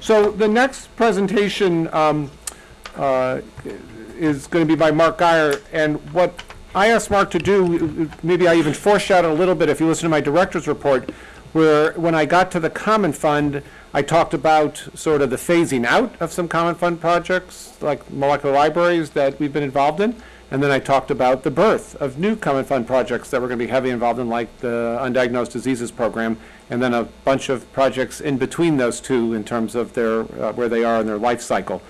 So the next presentation um, uh, is going to be by Mark Guyer, and what I asked Mark to do, maybe I even foreshadowed a little bit if you listen to my director's report, where when I got to the common fund, I talked about sort of the phasing out of some common fund projects, like molecular libraries that we've been involved in. And then I talked about the birth of new common fund projects that we're going to be heavily involved in, like the undiagnosed diseases program, and then a bunch of projects in between those two in terms of their, uh, where they are in their life cycle.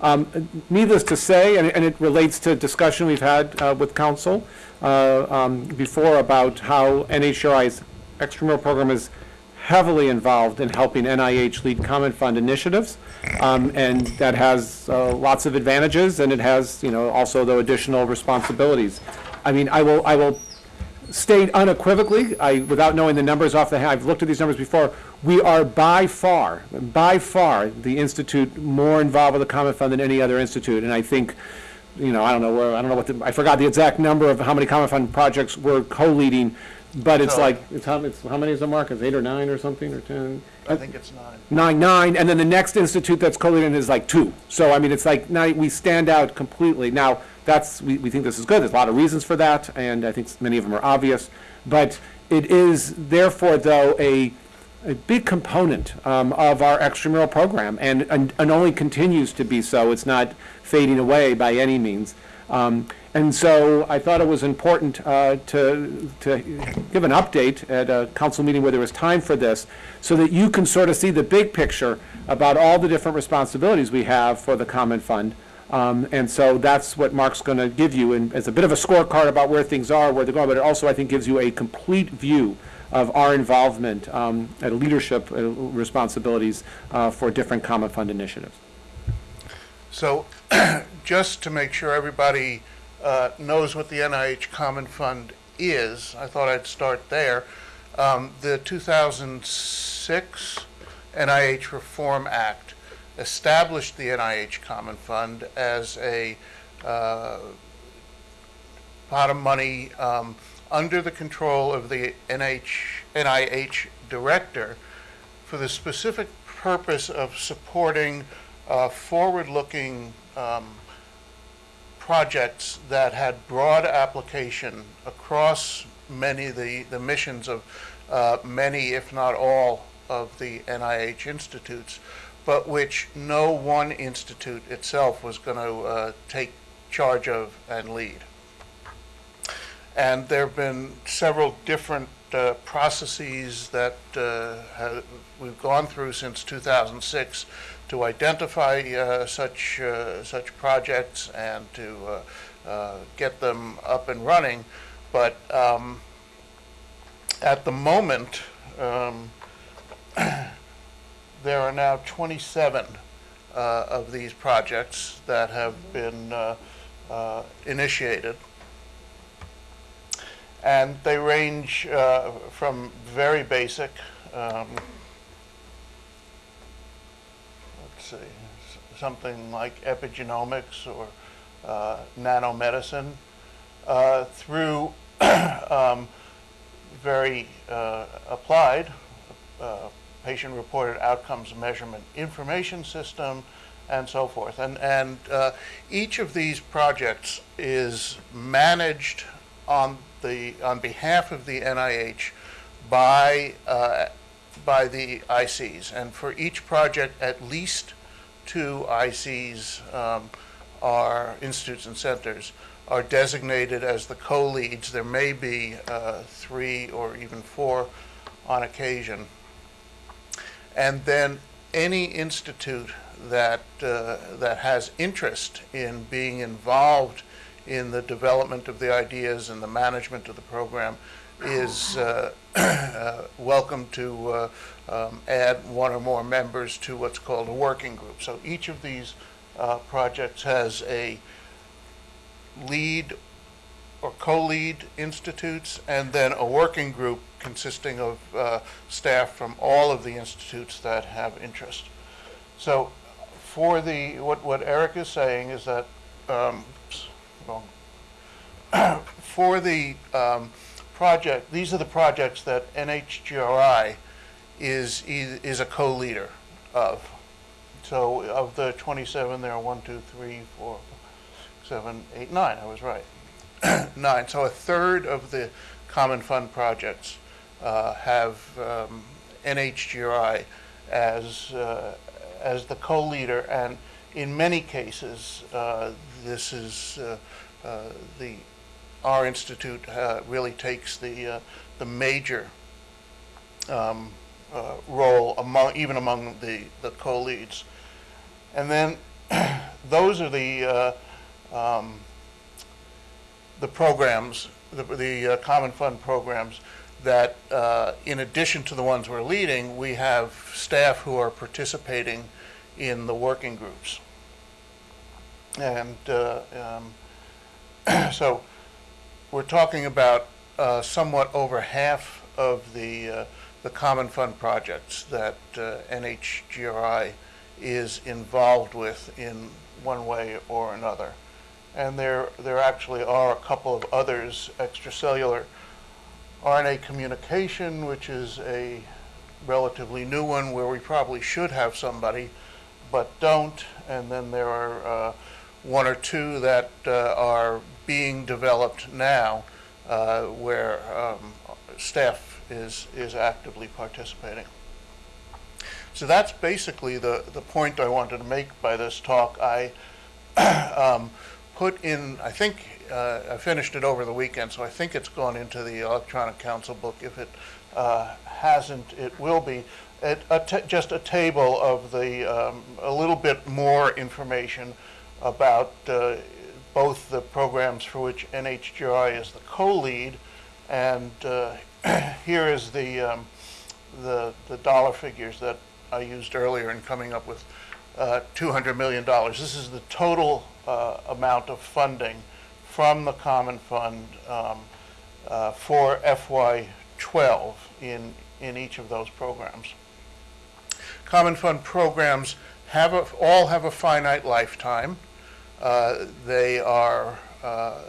Um, Needless to say, and it- and it relates to discussion we've had uh, with council uh, um, before about how NHGRI's extramural program is heavily involved in helping NIH lead common fund initiatives. Um, And that has uh, lots of advantages, and it has, you know, also the additional responsibilities. I mean, I will, I will state unequivocally, I, without knowing the numbers off the, head, I've looked at these numbers before, we are by far, by far, the institute more involved with the Common Fund than any other institute. And I think, you know, I don't know where, I don't know what the, I forgot the exact number of how many Common Fund projects we're co-leading, but it's like, it's how, it's, how many is the Mark? It's eight or nine or something, or 10? I think it's nine. nine, nine, and then the next institute that's co-leading is like two. So, I mean, it's like, now, we stand out completely. Now, that's, we, we think this is good, there's a lot of reasons for that, and I think many of them are obvious. But it is therefore, though, a, a big component um, of our extramural program, and, and and only continues to be so. It's not fading away by any means. Um, And so I thought it was important uh, to, to give an update at a council meeting where there was time for this, so that you can sort of see the big picture about all the different responsibilities we have for the common fund. Um, And so that's what Mark's going to give you, and as a bit of a scorecard about where things are, where they're going, but it also, I think, gives you a complete view of our involvement um, and leadership uh, responsibilities uh, for different common fund initiatives. So just to make sure everybody uh, knows what the NIH Common Fund is, I thought I'd start there. Um, The 2006 NIH Reform Act established the NIH Common Fund as a uh, pot of money um, under the control of the NH, NIH director for the specific purpose of supporting uh, forward-looking um, projects that had broad application across many of the, the missions of uh, many, if not all, of the NIH institutes, but which no one institute itself was going to uh, take charge of and lead. And there have been several different uh, processes that uh, ha- we've gone through since 2006 to identify uh, such, uh, such projects and to uh, get them up and running. But um, at the moment, um, there are now 27 uh, of these projects that have been uh, uh, initiated. And they range uh, from very basic, um, let's see, something like epigenomics or uh, nanomedicine, uh, through um, very applied patient-reported outcomes measurement information system, and so forth. And, and uh, each of these projects is managed on the, on behalf of the NIH by, uh, by the ICs. And for each project, at least two ICs um, are, institutes and centers, are designated as the co-leads. There may be uh, three or even four on occasion. And then any institute that, uh, that has interest in being involved in the development of the ideas and the management of the program is uh, uh, welcome to uh, um, add one or more members to what's called a working group. So each of these uh, projects has a lead or co-lead institutes, and then a working group consisting of uh, staff from all of the institutes that have interest. So for the, what, what Eric is saying is that, um, for the um, project, these are the projects that NHGRI is, is a co-leader of. so of the 27, there are one, two, three, four, seven, eight, nine, I was right. Nine, so a third of the common fund projects uh, have um, NHGRI as, uh, as the co-leader, and in many cases, uh, this is, uh, uh, the, our institute uh, really takes the, the major um, role among, even among the, the co-leads. And then, those are the, um, the programs, the, the uh, common fund programs that, uh, in addition to the ones we're leading, we have staff who are participating in the working groups. And uh, um, so we're talking about uh, somewhat over half of the, uh, the common fund projects that uh, NHGRI is involved with in one way or another. And there, there actually are a couple of others, extracellular RNA communication, which is a relatively new one where we probably should have somebody, but don't. And then there are uh, one or two that uh, are being developed now uh, where um, staff is, is actively participating. So that's basically the, the point I wanted to make by this talk. I um, put in, I think, uh, I finished it over the weekend, so I think it's gone into the electronic council book. If it uh, hasn't, it will be. It, just a table of the, um, a little bit more information about uh, both the programs for which NHGRI is the co-lead, and uh, here is the, um, the, the dollar figures that I used earlier in coming up with uh, $200 million. This is the total uh, amount of funding from the Common Fund um, uh, for FY12 in, in each of those programs. Common Fund programs have a, all have a finite lifetime. Uh, They are, uh,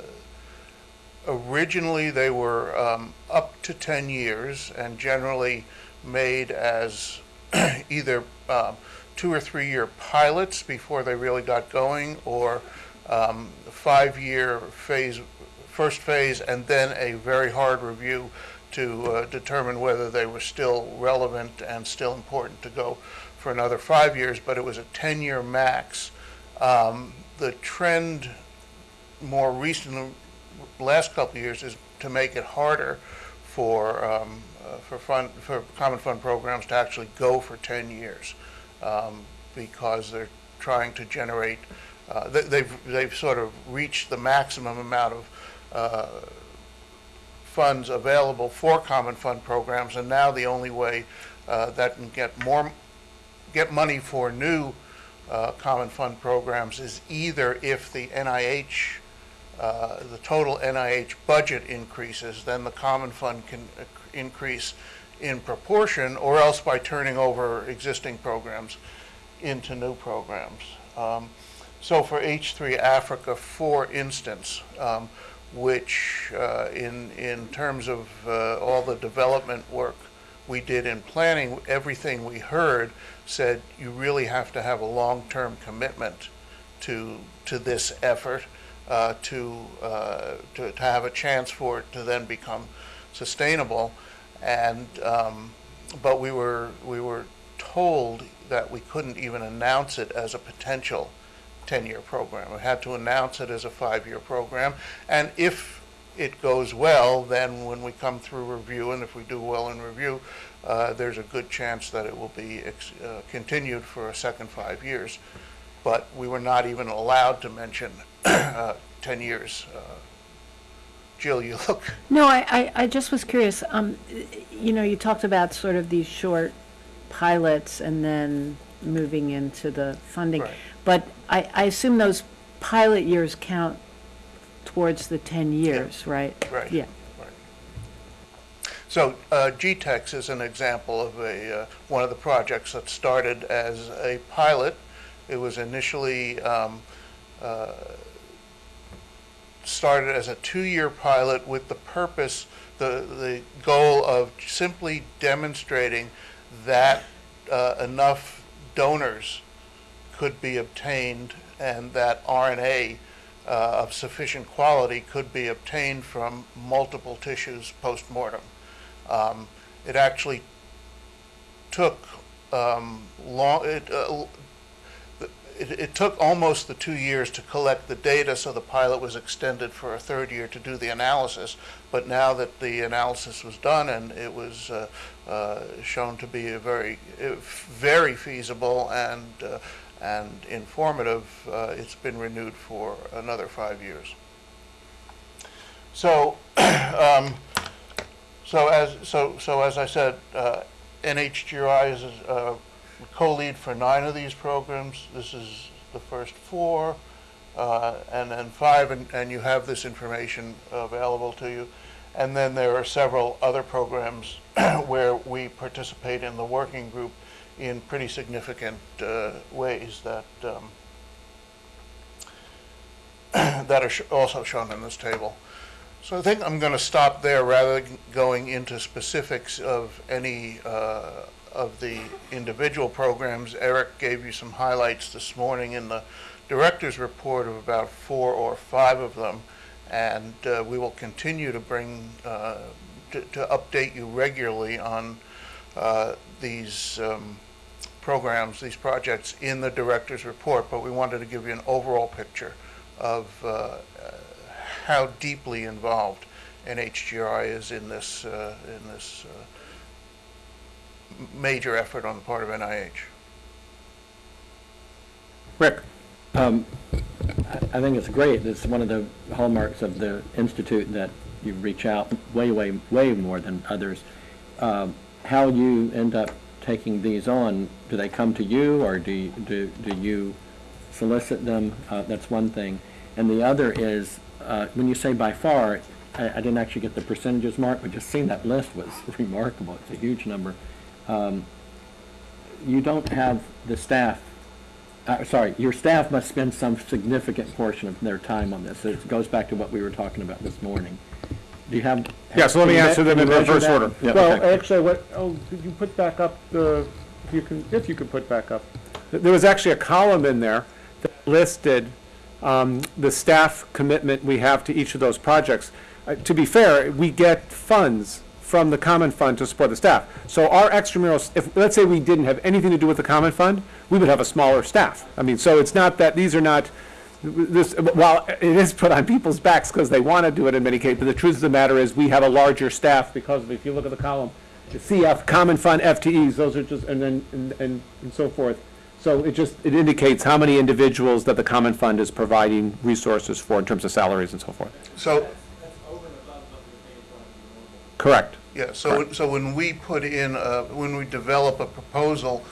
originally, they were um, up to 10 years and generally made as either um, two or three-year pilots before they really got going, or um, five-year phase, first phase, and then a very hard review to uh, determine whether they were still relevant and still important to go for another five years, but it was a 10-year max. Um, The trend more recent, last couple of years, is to make it harder for, um, uh, for fund, for common fund programs to actually go for 10 years, um, because they're trying to generate, uh, they- they've, they've sort of reached the maximum amount of uh, funds available for common fund programs, and now the only way uh, that can get more, get money for new uh, common fund programs is either if the NIH, uh, the total NIH budget increases, then the common fund can uh, increase in proportion, or else by turning over existing programs into new programs. Um, So for H3 Africa, for instance, um, which uh, in, in terms of uh, all the development work we did in planning, everything we heard said you really have to have a long-term commitment to, to this effort uh, to, uh, to, to have a chance for it to then become sustainable. And, um, but we were, we were told that we couldn't even announce it as a potential 10-year program. We had to announce it as a five-year program. And if it goes well, then when we come through review, and if we do well in review, uh, there's a good chance that it will be uh, continued for a second five years. But we were not even allowed to mention uh, 10 years. Jill, you look, No, I, I, I just was curious, um, you know, you talked about sort of these short pilots and then moving into the funding. Right. But I, I assume those pilot years count towards the ten years, right? Right. Yeah, So uh, GTEx is an example of a, uh, one of the projects that started as a pilot. It was initially um, uh, started as a two-year pilot with the purpose, the, the goal of simply demonstrating that uh, enough donors could be obtained and that RNA uh, of sufficient quality could be obtained from multiple tissues post-mortem. Um, It actually took um, long, it, uh, it, it took almost the two years to collect the data, so the pilot was extended for a third year to do the analysis. But now that the analysis was done and it was uh, uh, shown to be a very, uh, very feasible and, uh, and informative, uh, it's been renewed for another five years. So, um, so as, so, so as I said, uh, NHGRI is uh, co-lead for nine of these programs. This is the first four, uh, and then five, and, and you have this information available to you. And then there are several other programs where we participate in the working group in pretty significant uh, ways that um, that are sh- also shown in this table. So I think I'm going to stop there rather than going into specifics of any uh, of the individual programs. Eric gave you some highlights this morning in the director's report of about four or five of them. And uh, we will continue to bring, uh, to to update you regularly on uh, these um, programs, these projects in the director's report. But we wanted to give you an overall picture of uh, how deeply involved NHGRI is in this, uh, in this uh, major effort on the part of NIH. Rick? Um, I I think it's great. It's one of the hallmarks of the Institute that you reach out way, way, way more than others. Um, How you end up taking these on, do they come to you, or do, you- do do you solicit them? Uh, That's one thing. And the other is, uh, when you say by far, I I didn't actually get the percentages, Mark, but just seeing that list was remarkable. It's a huge number. Um, You don't have the staff uh, sorry, your staff must spend some significant portion of their time on this. It goes back to what we were talking about this morning. Do you have? Yeah, so let me answer them in you measure reverse order. Yeah, Well, okay. actually, what, oh, could you put back up the, if you can, if you could put back up. There was actually a column in there that listed um, the staff commitment we have to each of those projects. Uh, To be fair, we get funds from the common fund to support the staff. So our extramurals, if, let's say we didn't have anything to do with the common fund, we would have a smaller staff. I mean, so it's not that, these are not, this, while it is put on people's backs because they want to do it in many cases, but the truth of the matter is, we have a larger staff because of, if you look at the column, the CF, common fund FTEs, those are just, and then, and, and and so forth. So it just, it indicates how many individuals that the common fund is providing resources for in terms of salaries and so forth. So, Correct. yeah, so, so when we put in, uh, when we develop a proposal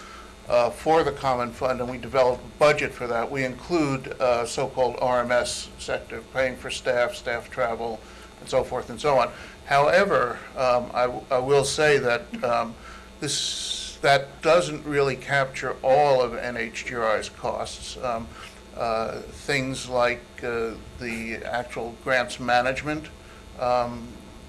uh, for the common fund and we develop a budget for that, we include uh, so-called RMS sector, paying for staff, staff travel, and so forth and so on. However, um, I, w- I will say that um, this, that doesn't really capture all of NHGRI's costs. Um, uh, Things like uh, the actual grants management, um,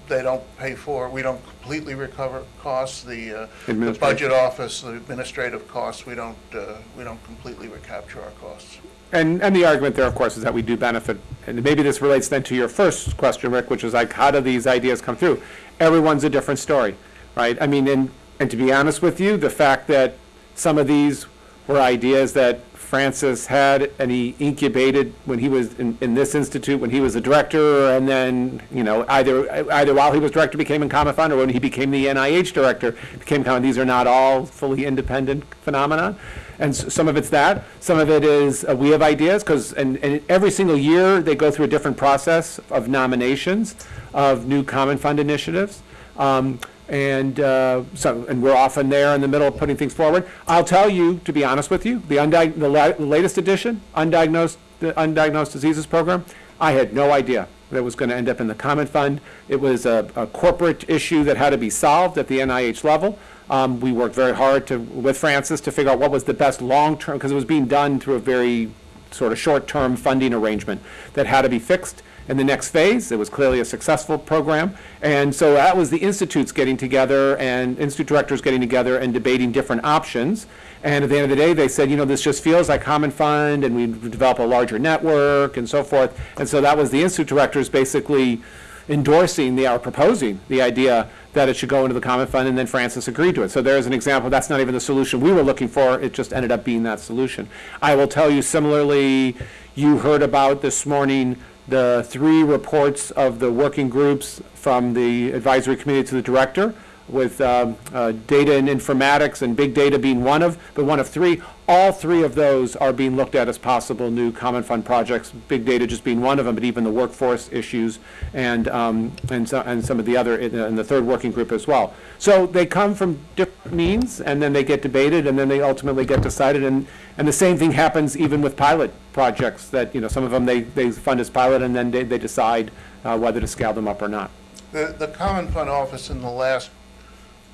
they don't pay for, we don't completely recover costs. The, uh, the Administration. budget office, the administrative costs, we don't, uh, we don't completely recapture our costs. And, and the argument there, of course, is that we do benefit, and maybe this relates then to your first question, Rick, which is like, how do these ideas come through? Everyone's a different story, right? I mean, and, and to be honest with you, the fact that some of these were ideas that Francis had and he incubated when he was in, in this institute, when he was a director, and then, you know, either, either while he was director became in Common Fund, or when he became the NIH director, became Common, these are not all fully independent phenomena. And s- some of it's that, some of it is, uh, we have ideas, because, and, and every single year, they go through a different process of nominations of new Common Fund initiatives. Um, and, uh, so, and we're often there in the middle of putting things forward. I'll tell you, to be honest with you, the the la- latest edition, undiagnosed, the undiagnosed diseases program, I had no idea that was gonna end up in the Common Fund. It was a, a corporate issue that had to be solved at the NIH level. Um, we worked very hard to, with Francis, to figure out what was the best long-term, because it was being done through a very sort of short-term funding arrangement that had to be fixed in the next phase. It was clearly a successful program. And so that was the institutes getting together and institute directors getting together and debating different options. And at the end of the day, they said, you know, this just feels like common fund and we develop a larger network and so forth. And so that was the institute directors basically endorsing the, or proposing the idea that it should go into the common fund, and then Francis agreed to it. So there's an example, that's not even the solution we were looking for, it just ended up being that solution. I will tell you similarly, you heard about this morning the three reports of the working groups from the advisory committee to the director, with um, uh, data and informatics and big data being one of, but one of three. All three of those are being looked at as possible new common fund projects, big data just being one of them, but even the workforce issues and, um, and so, and some of the other, and the third working group as well. So they come from different means, and then they get debated, and then they ultimately get decided, and, and the same thing happens even with pilot projects, that, you know, some of them they, they fund as pilot, and then they, they decide uh, whether to scale them up or not. The, the Common Fund Office in the last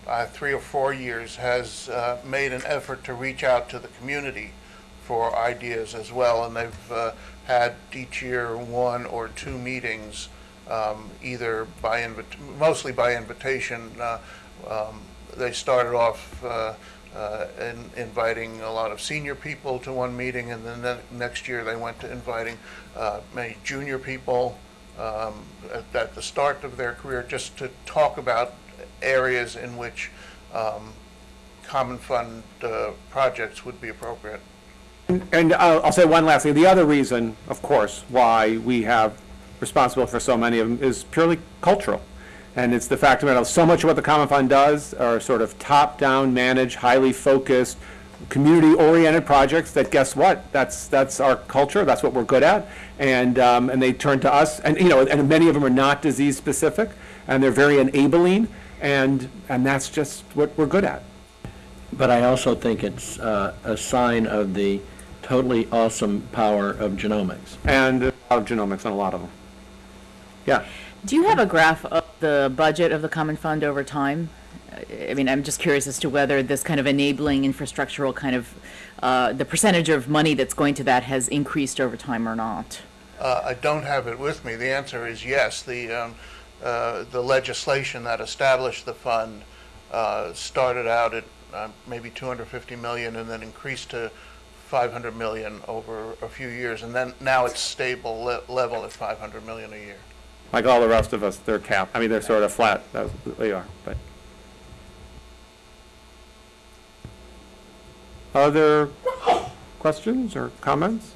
uh, three or four years has uh, made an effort to reach out to the community for ideas as well, and they've uh, had each year one or two meetings, um, either by, invit- mostly by invitation. Uh, um, They started off uh, uh, in inviting a lot of senior people to one meeting, and then the next year they went to inviting many junior people um, at, at the start of their career, just to talk about areas in which um, common fund uh, projects would be appropriate. And I'll, I'll say one last thing. The other reason, of course, why we have responsible for so many of them is purely cultural. And it's the fact that so much of what the Common Fund does are sort of top-down managed, highly focused, community-oriented projects that, guess what? That's, that's our culture, that's what we're good at. And, um, and they turn to us, and, you know, and many of them are not disease-specific, and they're very enabling, and, and that's just what we're good at. But I also think it's uh, a sign of the totally awesome power of genomics. And a lot of genomics on a lot of them. Yeah. Do you have a graph of the budget of the common fund over time? I mean, I'm just curious as to whether this kind of enabling infrastructural kind of, uh, the percentage of money that's going to that has increased over time or not? Uh, I don't have it with me. The answer is yes. The, um, uh, the legislation that established the fund uh, started out at uh, maybe 250 million and then increased to 500 million over a few years, and then now it's stable le- level at 500 million a year. Like all the rest of us, they're capped. I mean, they're sort of flat, that's, they are, but. Other questions or comments?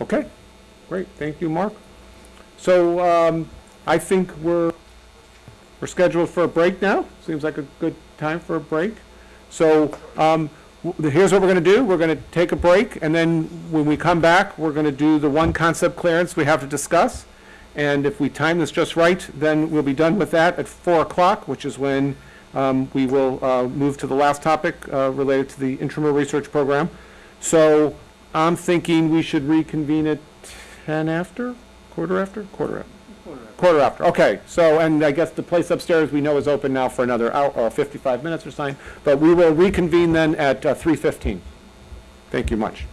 Okay, great, thank you, Mark. So, um, I think we're, we're scheduled for a break now. Seems like a good time for a break. So, um, here's what we're gonna do. We're gonna take a break, and then when we come back, we're gonna do the one concept clearance we have to discuss. And if we time this just right, then we'll be done with that at four o'clock, which is when, um, we will, uh, move to the last topic, uh, related to the intramural research program. So, I'm thinking we should reconvene at ten after, quarter after, quarter after? Quarter after, okay, so, and I guess the place upstairs we know is open now for another hour, or fifty-five minutes or something, but we will reconvene then at uh, three fifteen. Thank you much.